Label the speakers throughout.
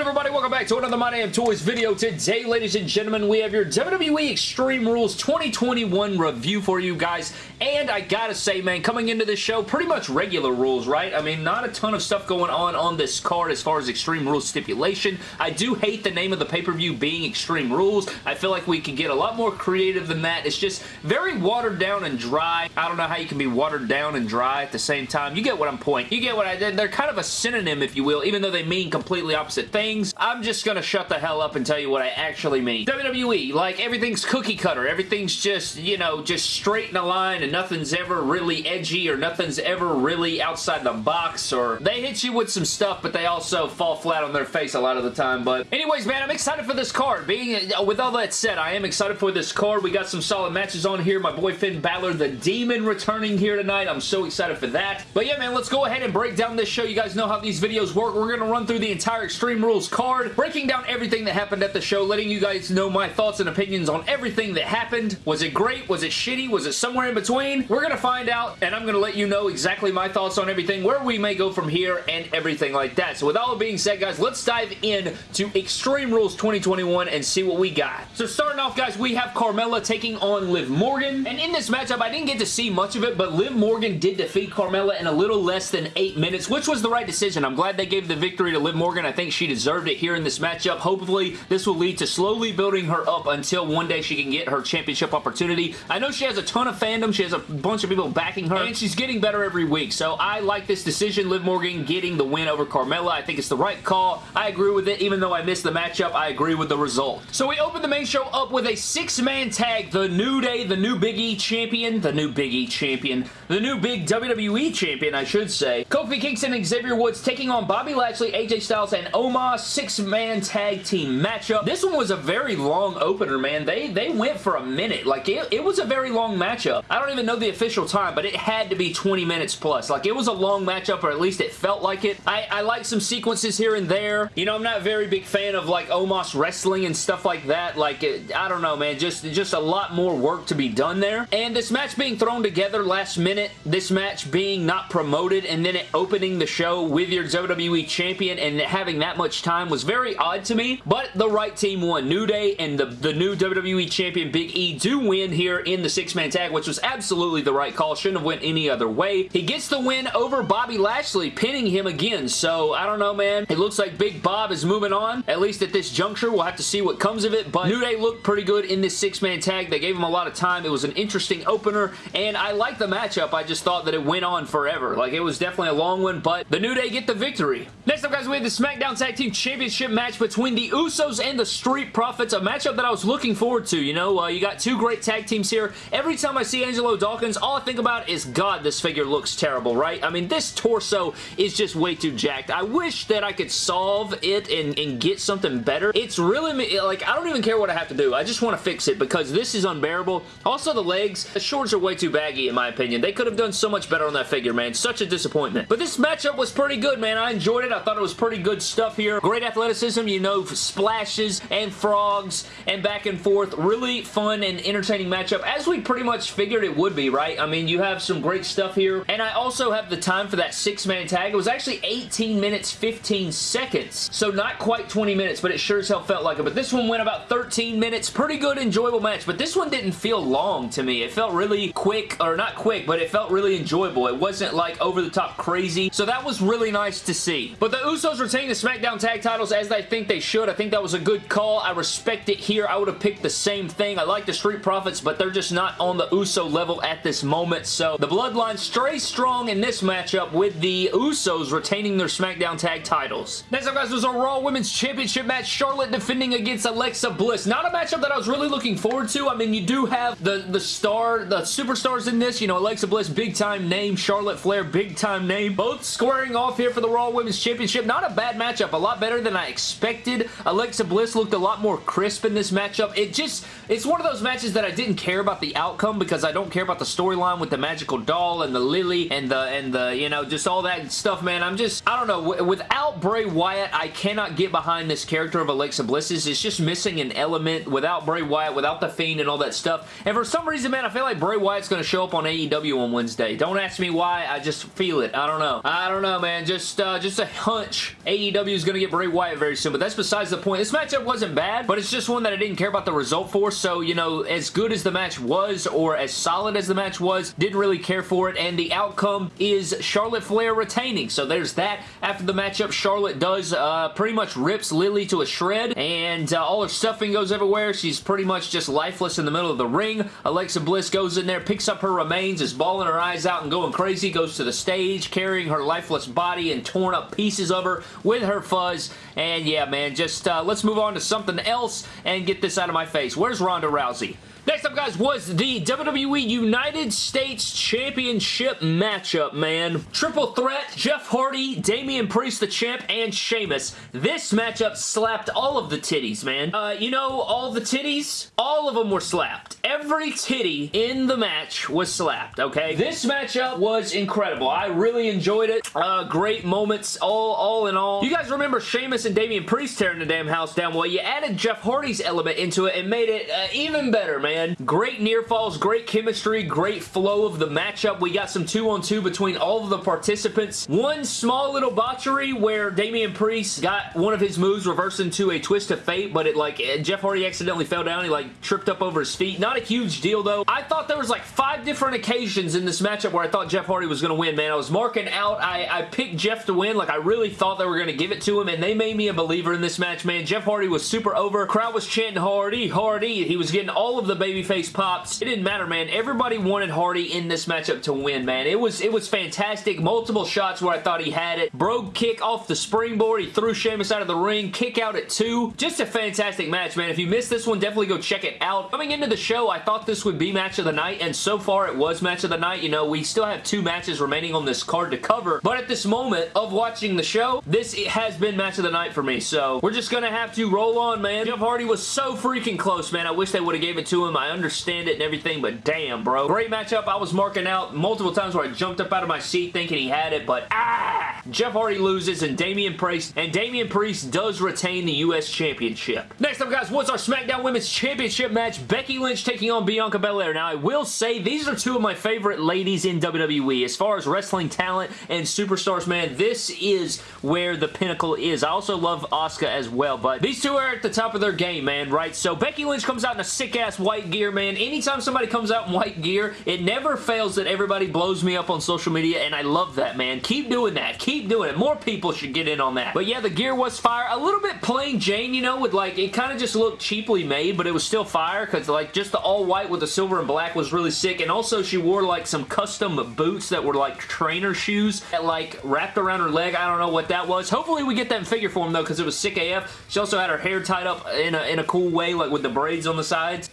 Speaker 1: good, everybody? Welcome back to another My Damn Toys video. Today, ladies and gentlemen, we have your WWE Extreme Rules 2021 review for you guys. And I gotta say, man, coming into this show, pretty much regular rules, right? I mean, not a ton of stuff going on on this card as far as Extreme Rules stipulation. I do hate the name of the pay-per-view being Extreme Rules. I feel like we could get a lot more creative than that. It's just very watered down and dry. I don't know how you can be watered down and dry at the same time. You get what I'm pointing. You get what I did. They're kind of a synonym, if you will, even though they mean completely opposite things. I'm just gonna shut the hell up and tell you what I actually mean. WWE, like everything's cookie cutter. Everything's just, you know, just straight in a line and nothing's ever really edgy or nothing's ever really outside the box or they hit you with some stuff but they also fall flat on their face a lot of the time. But anyways, man, I'm excited for this card. Being uh, With all that said, I am excited for this card. We got some solid matches on here. My boy Finn Balor, the Demon, returning here tonight. I'm so excited for that. But yeah, man, let's go ahead and break down this show. You guys know how these videos work. We're going to run through the entire Extreme Rules card, breaking down everything that happened at the show, letting you guys know my thoughts and opinions on everything that happened. Was it great? Was it shitty? Was it somewhere in between? We're going to find out, and I'm going to let you know exactly my thoughts on everything, where we may go from here, and everything like that. So with all being said, guys, let's dive in to Extreme Rules 2021 and see what we got. So starting off, guys, we have Carmella taking on Liv Morgan, and in this matchup, I didn't get to see much of it, but Liv Morgan did defeat Carmella in a little less than eight minutes, which was the right decision. I'm glad they gave the victory to Liv Morgan. I think she deserved it here in this matchup. Hopefully, this will lead to slowly building her up until one day she can get her championship opportunity. I know she has a ton of fandom. She has a bunch of people backing her, and she's getting better every week. So I like this decision. Liv Morgan getting the win over Carmella. I think it's the right call. I agree with it. Even though I missed the matchup, I agree with the result. So we open the main show up with a six-man tag. The New Day, the new Big E champion, the new Big E champion, the new big WWE champion, I should say. Kofi Kingston and Xavier Woods taking on Bobby Lashley, AJ Styles, and Omos. Six-man tag team matchup. This one was a very long opener, man. They, they went for a minute. Like, it, it was a very long matchup. I don't even know the official time, but it had to be 20 minutes plus. Like, it was a long matchup, or at least it felt like it. I, I like some sequences here and there. You know, I'm not a very big fan of, like, Omos wrestling and stuff like that. Like, it, I don't know, man. Just, just a lot more work to be done there. And this match being thrown together last minute, this match being not promoted, and then it opening the show with your WWE Champion and having that much time was very odd to me, but the right team won. New Day and the, the new WWE Champion Big E do win here in the six-man tag, which was absolutely the right call. Shouldn't have went any other way. He gets the win over Bobby Lashley, pinning him again, so I don't know, man. It looks like Big Bob is moving on, at least at this juncture. We'll have to see what comes of it, but New Day looked pretty good in this six-man tag. They gave him a lot of time. It was an interesting opener, and I like the matchup. I just thought that it went on forever. Like, it was definitely a long one, but the New Day get the victory. Next up, guys, we have the SmackDown Tag Team Championship match between the Usos and the Street Profits, a matchup that I was looking forward to. You know, uh, you got two great tag teams here. Every time I see Angelo Dawkins, all I think about is, God, this figure looks terrible, right? I mean, this torso is just way too jacked. I wish that I could solve it and, and get something better. It's really, like, I don't even care what I have to do. I just want to fix it because this is unbearable. Also, the legs, the shorts are way too baggy, in my opinion. They could have done so much better on that figure, man. Such a disappointment. But this matchup was pretty good, man. I enjoyed it. I thought it was pretty good stuff here. Great athleticism, you know, splashes and frogs and back and forth. Really fun and entertaining matchup, as we pretty much figured it would be, right? I mean, you have some great stuff here, and I also have the time for that six-man tag. It was actually 18 minutes, 15 seconds, so not quite 20 minutes, but it sure as hell felt like it. But this one went about 13 minutes. Pretty good, enjoyable match, but this one didn't feel long to me. It felt really quick, or not quick, but it felt really enjoyable. It wasn't like over-the-top crazy, so that was really nice to see. But the Usos retain the SmackDown tag titles as I think they should. I think that was a good call. I respect it here. I would have picked the same thing. I like the Street Profits, but they're just not on the Uso level at this moment. So the Bloodline stays strong in this matchup with the Usos retaining their SmackDown tag titles. Next up, guys, was a Raw Women's Championship match. Charlotte defending against Alexa Bliss. Not a matchup that I was really looking forward to. I mean, you do have the, the star, the superstars in this. You know, Alexa Bliss, big time name. Charlotte Flair, big time name. Both squaring off here for the Raw Women's Championship. Not a bad matchup. A lot better than I expected. Alexa Bliss looked a lot more crisp in this matchup. It just, it's one of those matches that I didn't care about the outcome because I don't care about the storyline with the magical doll and the Lilly and the, and the, you know, just all that stuff, man. I'm just, I don't know. Without Bray Wyatt, I cannot get behind this character of Alexa Bliss's. It's just missing an element without Bray Wyatt, without the Fiend and all that stuff. And for some reason, man, I feel like Bray Wyatt's going to show up on AEW on Wednesday. Don't ask me why. I just feel it. I don't know. I don't know, man. Just, uh, just a hunch. AEW is going to get Bray Wyatt very soon, but that's besides the point. This matchup wasn't bad, but it's just one that I didn't care about the result for, so, you know, as good as the match was, or as solid as the match was, didn't really care for it, and the outcome is Charlotte Flair retaining, so there's that. After the matchup, Charlotte does uh, pretty much rips Lilly to a shred, and uh, all her stuffing goes everywhere. She's pretty much just lifeless in the middle of the ring. Alexa Bliss goes in there, picks up her remains, is bawling her eyes out and going crazy, goes to the stage, carrying her lifeless body and torn up pieces of her with her fuzz, and yeah, man, just uh, let's move on to something else and get this out of my face. Where's Ronda Rousey? Next up, guys, was the WWE United States Championship matchup, man. Triple threat, Jeff Hardy, Damian Priest, the champ, and Sheamus. This matchup slapped all of the titties, man. Uh, you know, all the titties, all of them were slapped. Every titty in the match was slapped, okay? This matchup was incredible. I really enjoyed it. Uh, great moments, all, all in all. You guys remember Sheamus and Damian Priest tearing the damn house down? Well, you added Jeff Hardy's element into it and made it uh, even better, man man. Great near falls, great chemistry, great flow of the matchup. We got some two-on-two 2 between all of the participants. One small little botchery where Damian Priest got one of his moves reversed into a twist of fate, but it like eh, Jeff Hardy accidentally fell down. He like tripped up over his feet. Not a huge deal though. I thought there was like five different occasions in this matchup where I thought Jeff Hardy was going to win, man. I was marking out. I, I picked Jeff to win. Like I really thought they were going to give it to him, and they made me a believer in this match, man. Jeff Hardy was super over. Crowd was chanting Hardy, Hardy. He was getting all of the babyface pops. It didn't matter, man. Everybody wanted Hardy in this matchup to win, man. It was it was fantastic. Multiple shots where I thought he had it. Brogue kick off the springboard. He threw Sheamus out of the ring. Kick out at two. Just a fantastic match, man. If you missed this one, definitely go check it out. Coming into the show, I thought this would be match of the night, and so far it was match of the night. You know, we still have two matches remaining on this card to cover, but at this moment of watching the show, this has been match of the night for me, so we're just gonna have to roll on, man. Jeff Hardy was so freaking close, man. I wish they would have gave it to him. I understand understand it and everything, but damn, bro. Great matchup. I was marking out multiple times where I jumped up out of my seat thinking he had it, but ah! Jeff Hardy loses and Damian Priest, and Damian Priest does retain the U.S. Championship. Next up, guys, what's our SmackDown Women's Championship match? Becky Lynch taking on Bianca Belair. Now, I will say these are two of my favorite ladies in WWE. As far as wrestling talent and superstars, man, this is where the pinnacle is. I also love Asuka as well, but these two are at the top of their game, man, right? So Becky Lynch comes out in a sick-ass white gear, man. Anytime somebody comes out in white gear, it never fails that everybody blows me up on social media, and I love that, man. Keep doing that. Keep doing it. More people should get in on that. But yeah, the gear was fire. A little bit plain Jane, you know, with like, it kind of just looked cheaply made, but it was still fire, because like, just the all white with the silver and black was really sick, and also she wore like some custom boots that were like trainer shoes that like wrapped around her leg. I don't know what that was. Hopefully we get that in figure form though, because it was sick AF. She also had her hair tied up in a, in a cool way, like with the braids on the sides.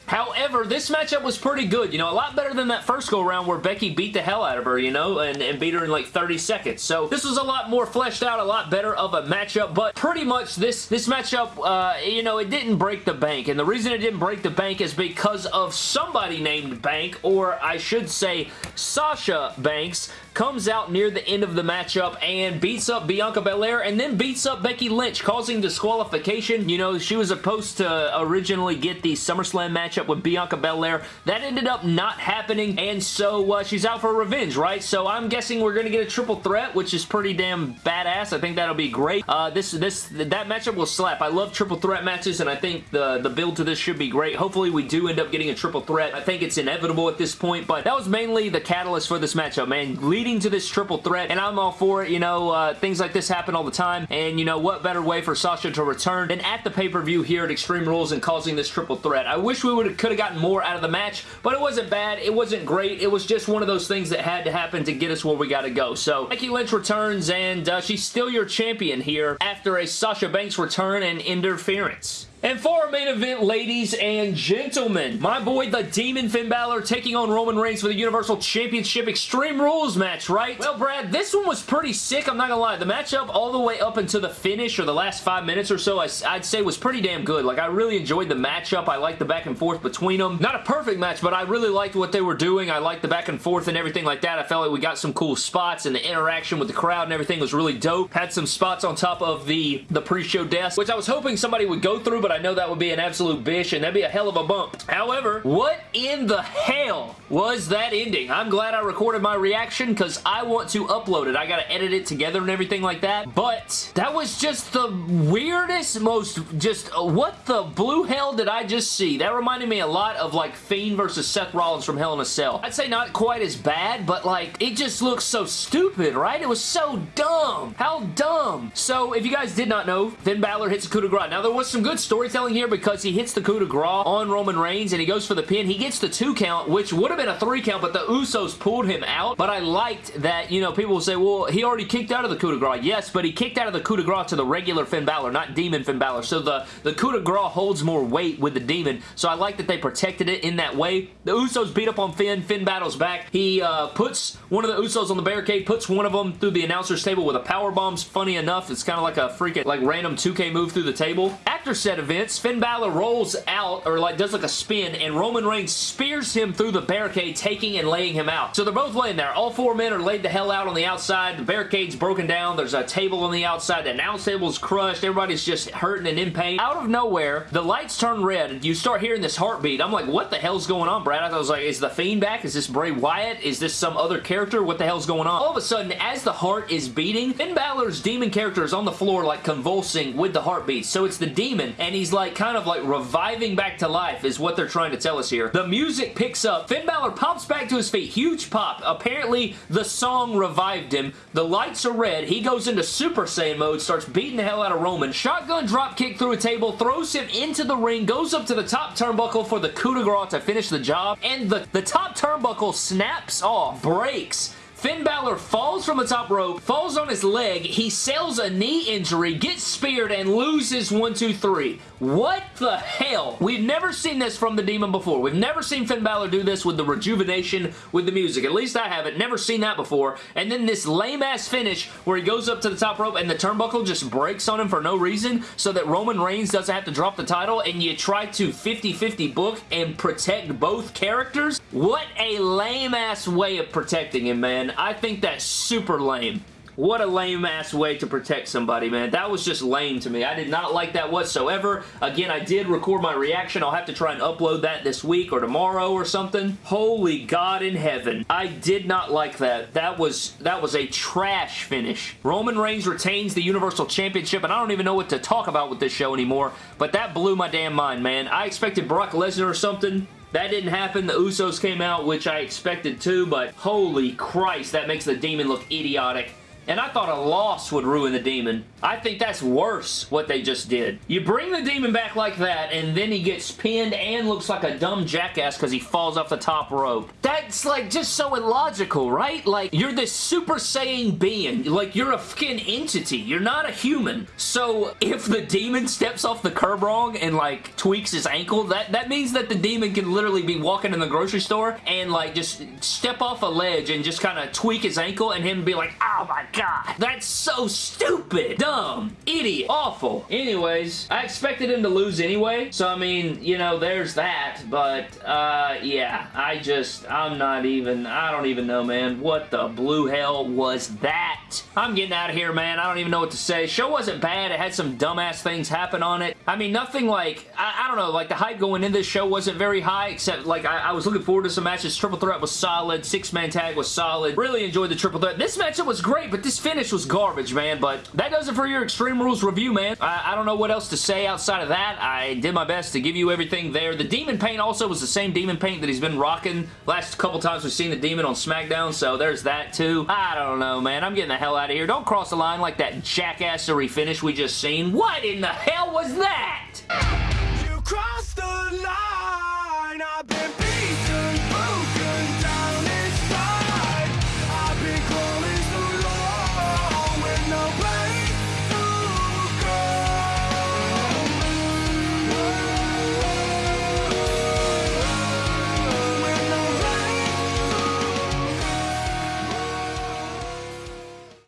Speaker 1: This this matchup was pretty good. You know, a lot better than that first go-around where Becky beat the hell out of her, you know, and, and beat her in like 30 seconds. So this was a lot more fleshed out, a lot better of a matchup, but pretty much this, this matchup, uh, you know, it didn't break the bank. And the reason it didn't break the bank is because of somebody named Bank, or I should say Sasha Banks, comes out near the end of the matchup and beats up Bianca Belair and then beats up Becky Lynch, causing disqualification. You know, she was supposed to originally get the SummerSlam matchup with Bianca Belair. That ended up not happening, and so uh, she's out for revenge, right? So I'm guessing we're going to get a triple threat, which is pretty damn badass. I think that'll be great. Uh, this, this, that matchup will slap. I love triple threat matches, and I think the, the build to this should be great. Hopefully, we do end up getting a triple threat. I think it's inevitable at this point, but that was mainly the catalyst for this matchup, man. Leading leading to this triple threat, and I'm all for it. You know, uh, things like this happen all the time, and you know, what better way for Sasha to return than at the pay-per-view here at Extreme Rules and causing this triple threat. I wish we would could have gotten more out of the match, but it wasn't bad. It wasn't great. It was just one of those things that had to happen to get us where we got to go. So, Becky Lynch returns, and uh, she's still your champion here after a Sasha Banks return and interference. And for our main event, ladies and gentlemen, my boy, the Demon Finn Balor taking on Roman Reigns for the Universal Championship Extreme Rules match, right? Well, Brad, this one was pretty sick, I'm not gonna lie. The matchup all the way up until the finish or the last five minutes or so, I, would say was pretty damn good. Like, I really enjoyed the matchup. I liked the back and forth between them. Not a perfect match, but I really liked what they were doing. I liked the back and forth and everything like that. I felt like we got some cool spots and the interaction with the crowd and everything was really dope. Had some spots on top of the, the pre-show desk, which I was hoping somebody would go through, but I know that would be an absolute bish, and that'd be a hell of a bump. However, what in the hell was that ending? I'm glad I recorded my reaction because I want to upload it. I gotta edit it together and everything like that, but that was just the weirdest, most just, uh, what the blue hell did I just see? That reminded me a lot of like Fiend versus Seth Rollins from Hell in a Cell. I'd say not quite as bad, but like, it just looks so stupid, right? It was so dumb. How dumb. So, if you guys did not know, Finn Balor hits a coup de grace. Now, there was some good storytelling here because he hits the coup de grace on Roman Reigns and he goes for the pin. He gets the two count, which would have been a three count, but the Usos pulled him out. But I liked that, you know, people will say, well, he already kicked out of the coup de grace. Yes, but he kicked out of the coup de grace to the regular Finn Balor, not Demon Finn Balor. So the, the coup de grace holds more weight with the Demon. So I like that they protected it in that way. The Usos beat up on Finn. Finn battles back. He uh, puts one of the Usos on the barricade, puts one of them through the announcer's table with a power bombs. Funny enough, it's kind of like a freaking like random 2K move through the table. After said events, Finn Balor rolls out or like does like a spin and Roman Reigns spears him through the barricade, taking and laying him out. So they're both laying there. All four men are laid the hell out on the outside. The barricade's broken down. There's a table on the outside. The announce table's crushed. Everybody's just hurting and in pain. Out of nowhere, the lights turn red. You start hearing this heartbeat. I'm like, what the hell's going on, Brad? I was like, is the Fiend back? Is this Bray Wyatt? Is this some other character? What the hell's going on? All of a sudden, as the heart is beating, Finn Balor's demon character is on the floor like convulsing with the heartbeat. So it's the demon and he's like kind of like reviving back to life is what they're trying to tell us here. The music picks up. Finn Balor pops back to his feet. Huge pop. Apparently, the song revived him. The lights are red. He goes into Super Saiyan mode, starts beating the hell out of Roman. Shotgun drop kick through a table, throws him into the ring, goes up to the top turnbuckle for the coup de grace to finish the job, and the, the top turnbuckle snaps off, breaks, Finn Balor falls from the top rope, falls on his leg, he sells a knee injury, gets speared, and loses 1, 2, 3. What the hell? We've never seen this from the Demon before. We've never seen Finn Balor do this with the rejuvenation with the music. At least I haven't. Never seen that before. And then this lame-ass finish where he goes up to the top rope and the turnbuckle just breaks on him for no reason so that Roman Reigns doesn't have to drop the title and you try to 50-50 book and protect both characters? What a lame-ass way of protecting him, man. I think that's super lame. What a lame-ass way to protect somebody, man. That was just lame to me. I did not like that whatsoever. Again, I did record my reaction. I'll have to try and upload that this week or tomorrow or something. Holy God in heaven. I did not like that. That was, that was a trash finish. Roman Reigns retains the Universal Championship, and I don't even know what to talk about with this show anymore, but that blew my damn mind, man. I expected Brock Lesnar or something. That didn't happen. The Usos came out, which I expected too, but holy Christ, that makes the Demon look idiotic. And I thought a loss would ruin the Demon. I think that's worse what they just did. You bring the Demon back like that, and then he gets pinned and looks like a dumb jackass because he falls off the top rope. That's like just so illogical, right? Like, you're this Super Saiyan being. Like, you're a fucking entity. You're not a human. So, if the Demon steps off the curb wrong and, like, tweaks his ankle, that, that means that the Demon can literally be walking in the grocery store and, like, just step off a ledge and just kind of tweak his ankle and him be like, ah, oh my god, that's so stupid, dumb, idiot, awful. Anyways, I expected him to lose anyway, so I mean, you know, there's that, but, uh, yeah, I just, I'm not even, I don't even know, man. What the blue hell was that? I'm getting out of here, man. I don't even know what to say. Show wasn't bad. It had some dumbass things happen on it. I mean, nothing like, I, I don't know, like the hype going into this show wasn't very high, except like I, I was looking forward to some matches. Triple Threat was solid. Six-man tag was solid. Really enjoyed the Triple Threat. This matchup was great, but this finish was garbage, man. But that does it for your Extreme Rules review, man. I, I don't know what else to say outside of that. I did my best to give you everything there. The Demon paint also was the same Demon paint that he's been rocking last couple times we've seen the Demon on SmackDown, so there's that too. I don't know, man. I'm getting the hell out of here. Don't cross the line like that jackassery finish we just seen. What in the hell was that?
Speaker 2: You crossed the line.